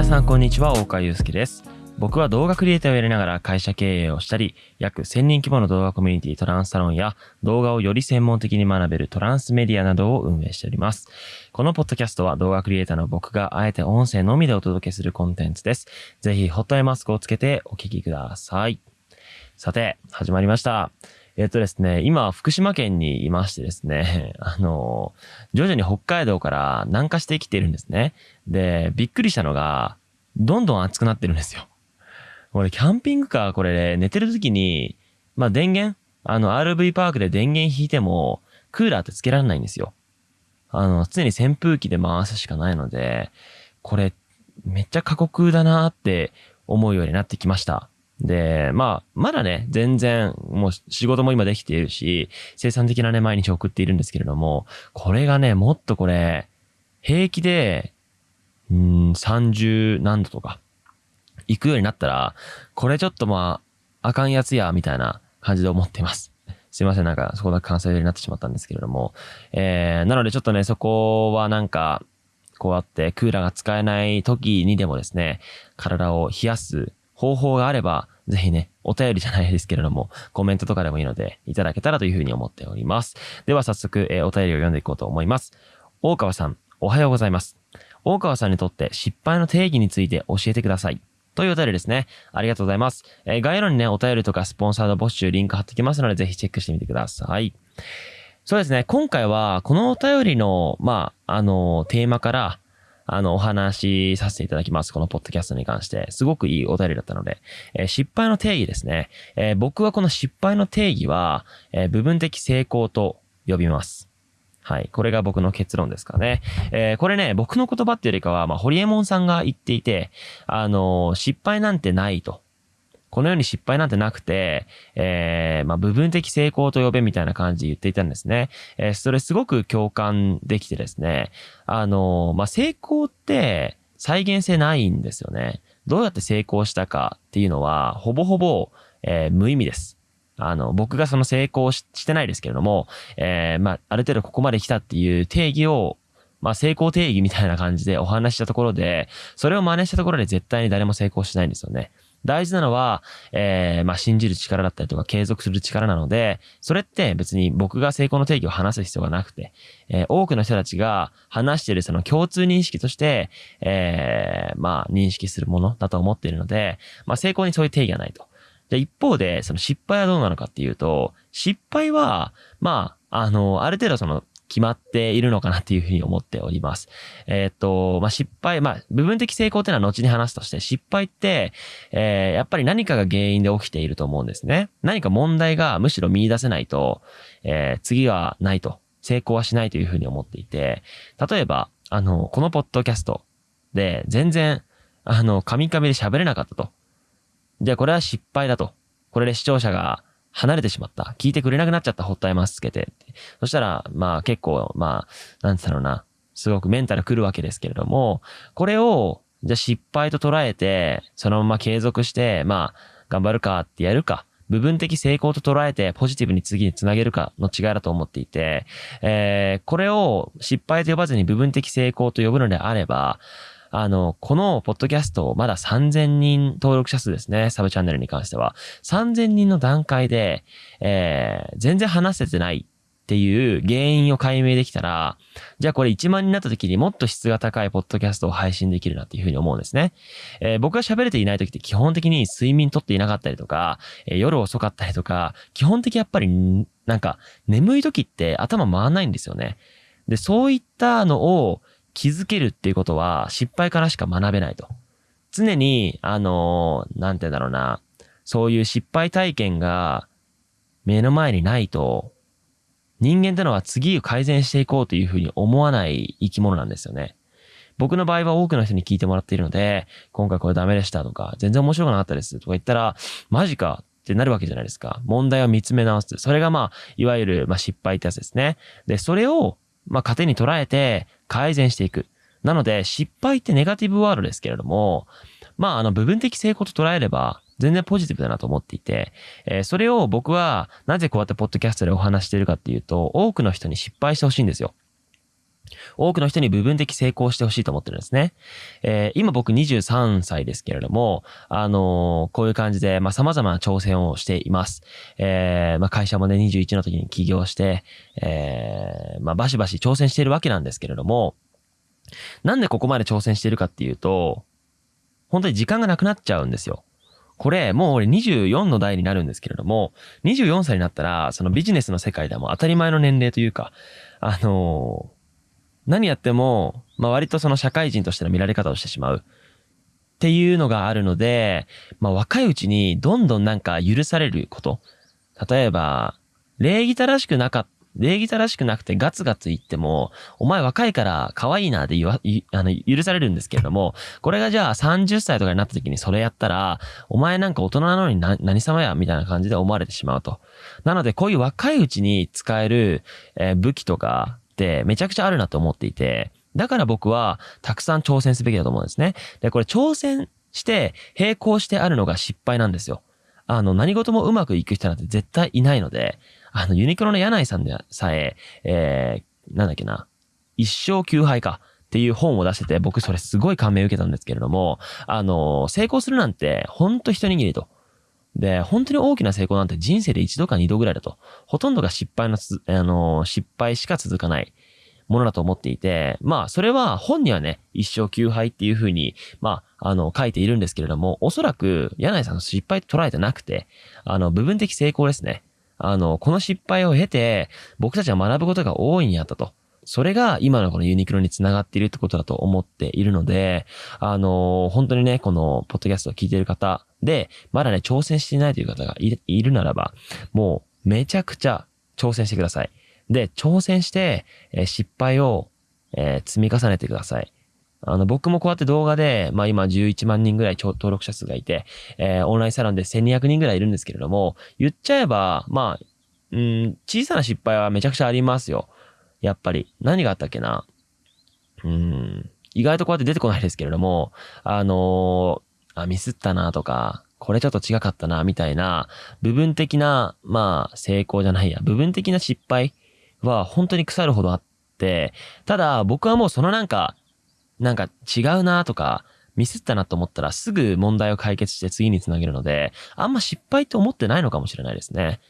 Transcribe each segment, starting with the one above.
皆さんこんにちは、大川祐介です。僕は動画クリエイターをやりながら会社経営をしたり、約1000人規模の動画コミュニティトランスサロンや動画をより専門的に学べるトランスメディアなどを運営しております。このポッドキャストは動画クリエイターの僕があえて音声のみでお届けするコンテンツです。ぜひホットアイマスクをつけてお聞きください。さて、始まりました。えっとですね、今、福島県にいましてですね、あの、徐々に北海道から南下してきているんですね。で、びっくりしたのが、どんどん暑くなってるんですよ。俺、キャンピングカー、これ、寝てる時に、まあ、電源、あの、RV パークで電源引いても、クーラーってつけられないんですよ。あの、常に扇風機で回すしかないので、これ、めっちゃ過酷だなって思うようになってきました。で、まあ、まだね、全然、もう仕事も今できているし、生産的なね、毎日送っているんですけれども、これがね、もっとこれ、平気で、うん、30何度とか、行くようになったら、これちょっとまあ、あかんやつや、みたいな感じで思っています。すいません、なんか、そこだけ関西になってしまったんですけれども。えー、なのでちょっとね、そこはなんか、こうやってクーラーが使えない時にでもですね、体を冷やす方法があれば、ぜひね、お便りじゃないですけれども、コメントとかでもいいので、いただけたらというふうに思っております。では早速、えーお便りを読んでいこうと思います。大川さん、おはようございます。大川さんにとって失敗の定義について教えてください。というお便りですね。ありがとうございます。えー概要欄にね、お便りとかスポンサード募集リンク貼っておきますので、ぜひチェックしてみてください。そうですね。今回は、このお便りの、まあ、あの、テーマから、あの、お話しさせていただきます。このポッドキャストに関して。すごくいいお便りだったので。えー失敗の定義ですね。えー僕はこの失敗の定義は、えー部分的成功と呼びます。はい。これが僕の結論ですかね。えーこれね、僕の言葉っていうよりかは、まあ、ホリエモンさんが言っていて、あのー失敗なんてないと。この世に失敗なんてなくて、えーまあ、部分的成功と呼べみたいな感じで言っていたんですね。えーそれすごく共感できてですね。あのーまあ、成功って再現性ないんですよね。どうやって成功したかっていうのは、ほぼほぼ、えー無意味です。あの、僕がその成功してないですけれども、えーまあ、ある程度ここまで来たっていう定義を、まあ、成功定義みたいな感じでお話ししたところで、それを真似したところで絶対に誰も成功しないんですよね。大事なのは、えーまあ、信じる力だったりとか継続する力なので、それって別に僕が成功の定義を話す必要がなくて、えー多くの人たちが話しているその共通認識として、えーまあ、認識するものだと思っているので、まあ、成功にそういう定義がないと。じゃ一方で、その失敗はどうなのかっていうと、失敗は、まあ、あの、ある程度その、決まっているのかなっていうふうに思っております。えーっと、まあ、失敗、まあ、部分的成功っていうのは後に話すとして、失敗って、えーやっぱり何かが原因で起きていると思うんですね。何か問題がむしろ見出せないと、えー次はないと、成功はしないというふうに思っていて、例えば、あの、このポッドキャストで全然、あの、カミカミで喋れなかったと。じゃあこれは失敗だと。これで視聴者が離れてしまった。聞いてくれなくなっちゃった。ほったいますつけて。そしたら、まあ結構、まあ、なんつったろうな。すごくメンタル来るわけですけれども、これを、じゃあ失敗と捉えて、そのまま継続して、まあ、頑張るかってやるか。部分的成功と捉えてポジティブに次につなげるかの違いだと思っていて、えーこれを失敗と呼ばずに部分的成功と呼ぶのであれば、あの、このポッドキャスト、まだ3000人登録者数ですね、サブチャンネルに関しては。3000人の段階で、えー全然話せてないっていう原因を解明できたら、じゃあこれ1万になった時にもっと質が高いポッドキャストを配信できるなっていうふうに思うんですね。えー僕が喋れていない時って基本的に睡眠とっていなかったりとか、えー夜遅かったりとか、基本的やっぱりなんか眠い時って頭回らないんですよね。で、そういったのを気づけるっていうことは失敗からしか学べないと。常に、あのーなんて言うんだろうな、そういう失敗体験が目の前にないと、人間ってのは次を改善していこうというふうに思わない生き物なんですよね。僕の場合は多くの人に聞いてもらっているので、今回これダメでしたとか、全然面白くなかったですとか言ったら、マジかってなるわけじゃないですか。問題を見つめ直す。それがまあ、いわゆる、まあ、失敗ってやつですね。で、それを、まあ、糧に捉えて改善していく。なので、失敗ってネガティブワードですけれども、まあ、あの、部分的成功と捉えれば、全然ポジティブだなと思っていて、えーそれを僕は、なぜこうやってポッドキャストでお話しているかっていうと、多くの人に失敗してほしいんですよ。多くの人に部分的成功してほしいと思ってるんですね。えー、今僕23歳ですけれども、あのー、こういう感じで、まあ、様々な挑戦をしています。えー、まあ、会社もね、21の時に起業して、えー、まあ、バシバシ挑戦しているわけなんですけれども、なんでここまで挑戦しているかっていうと、本当に時間がなくなっちゃうんですよ。これ、もう俺24の代になるんですけれども、24歳になったら、そのビジネスの世界でも当たり前の年齢というか、あのー何やっても、まあ割とその社会人としての見られ方をしてしまう。っていうのがあるので、まあ若いうちにどんどんなんか許されること。例えば、礼儀正しくなかった。礼儀正しくなくてガツガツ言っても、お前若いから可愛いなで言わ、あの、許されるんですけれども、これがじゃあ30歳とかになった時にそれやったら、お前なんか大人なのにな何様やみたいな感じで思われてしまうと。なので、こういう若いうちに使える、えー、武器とか、ってめちゃくちゃあるなと思っていて、だから僕はたくさん挑戦すべきだと思うんですね。で、これ挑戦して並行してあるのが失敗なんですよ。あの、何事もうまくいく人なんて絶対いないので、あの、ユニクロの柳井さんでさえ、えー、なんだっけな、一生休杯か。っていう本を出してて、僕それすごい感銘を受けたんですけれども、あの、成功するなんて、ほんと一握りと。で、本当に大きな成功なんて人生で一度か二度ぐらいだと。ほとんどが失敗のつ、あの、失敗しか続かないものだと思っていて、まあ、それは本にはね、一生休杯っていうふうに、まあ、あの、書いているんですけれども、おそらく、柳井さんの失敗と捉えてなくて、あの、部分的成功ですね。あの、この失敗を経て、僕たちは学ぶことが大いにあったと。それが今のこのユニクロにつながっているってことだと思っているので、あの本当にね、このポッドキャストを聞いている方で、まだね、挑戦していないという方がいるならば、もうめちゃくちゃ挑戦してください。で、挑戦して、えー、失敗を、えー、積み重ねてください。あの、僕もこうやって動画で、まあ今11万人ぐらい登録者数がいて、えー、オンラインサロンで1200人ぐらいいるんですけれども、言っちゃえば、まあ、うん、小さな失敗はめちゃくちゃありますよ。やっぱり。何があったっけなうん、意外とこうやって出てこないですけれども、あのー、あ、ミスったなとか、これちょっと違かったな、みたいな、部分的な、まあ、成功じゃないや、部分的な失敗は本当に腐るほどあって、ただ僕はもうそのなんか、なんか違うなとか、ミスったなと思ったらすぐ問題を解決して次につなげるので、あんま失敗って思ってないのかもしれないですね。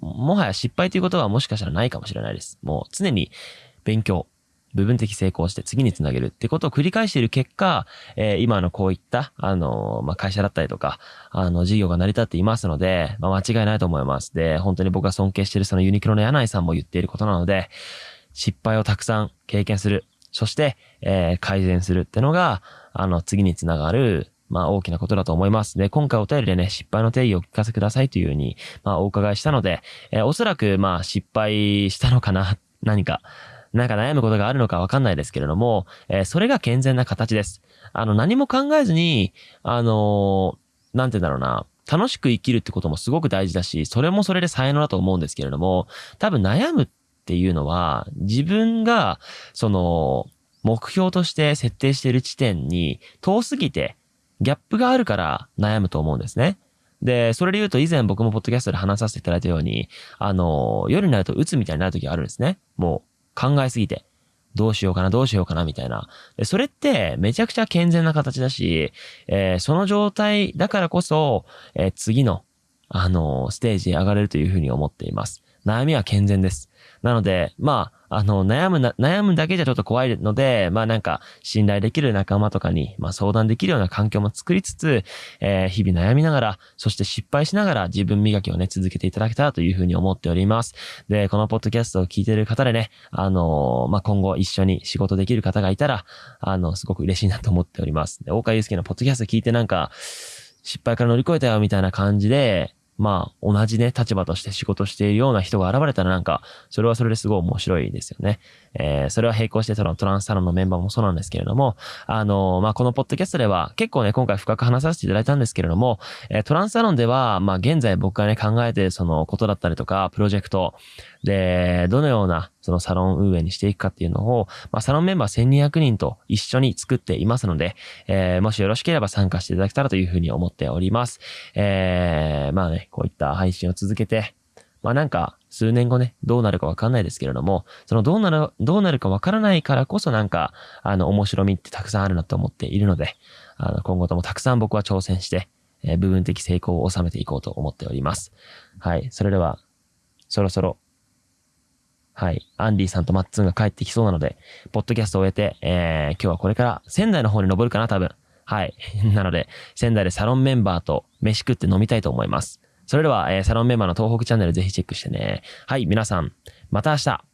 もはや失敗ということはもしかしたらないかもしれないです。もう常に勉強、部分的成功して次につなげるってことを繰り返している結果、えー、今のこういった、あのー、まあ、会社だったりとか、あの、事業が成り立っていますので、まあ、間違いないと思います。で、本当に僕が尊敬しているそのユニクロの柳井さんも言っていることなので、失敗をたくさん経験する。そして、えー、改善するってのが、あの、次につながる、まあ大きなことだと思います。で、今回お便りでね、失敗の定義をお聞かせくださいというふうに、まあお伺いしたので、えー、おそらくまあ失敗したのかな、何か、なんか悩むことがあるのかわかんないですけれども、えー、それが健全な形です。あの、何も考えずに、あのー、なんて言うんだろうな、楽しく生きるってこともすごく大事だし、それもそれで才能だと思うんですけれども、多分悩むっていうのは、自分が、その、目標として設定している地点に遠すぎて、ギャップがあるから悩むと思うんですね。で、それで言うと以前僕もポッドキャストで話させていただいたように、あの、夜になると鬱みたいになる時があるんですね。もう考えすぎて。どうしようかな、どうしようかな、みたいな。で、それってめちゃくちゃ健全な形だし、えー、その状態だからこそ、えー、次の、あのステージに上がれるというふうに思っています。悩みは健全です。なので、まあ、あの、悩むな、悩むだけじゃちょっと怖いので、まあなんか、信頼できる仲間とかに、まあ相談できるような環境も作りつつ、えー、日々悩みながら、そして失敗しながら自分磨きをね、続けていただけたらというふうに思っております。で、このポッドキャストを聞いている方でね、あのー、まあ今後一緒に仕事できる方がいたら、あの、すごく嬉しいなと思っております。で、大川祐介のポッドキャスト聞いてなんか、失敗から乗り越えたよみたいな感じで、まあ、同じね、立場として仕事しているような人が現れたらなんか、それはそれですごい面白いですよね。えー、それは並行してそのトランスサロンのメンバーもそうなんですけれども、あのー、まあ、このポッドキャストでは結構ね、今回深く話させていただいたんですけれども、えー、トランスサロンでは、まあ、現在僕がね、考えているそのことだったりとか、プロジェクト、で、どのようなそのサロン運営にしていくかっていうのを、まあ、サロンメンバー1200人と一緒に作っていますので、えー、もしよろしければ参加していただけたらというふうに思っております。えー、まあね、こういった配信を続けて、まあなんか、数年後ね、どうなるかわかんないですけれども、そのどうなる、どうなるかわからないからこそなんか、あの、面白みってたくさんあるなと思っているので、あの、今後ともたくさん僕は挑戦して、えー、部分的成功を収めていこうと思っております。はい。それでは、そろそろ、はい。アンディさんとマッツンが帰ってきそうなので、ポッドキャストを終えて、えー、今日はこれから仙台の方に登るかな、多分。はい。なので、仙台でサロンメンバーと飯食って飲みたいと思います。それでは、えー、サロンメンバーの東北チャンネルぜひチェックしてね。はい、皆さん、また明日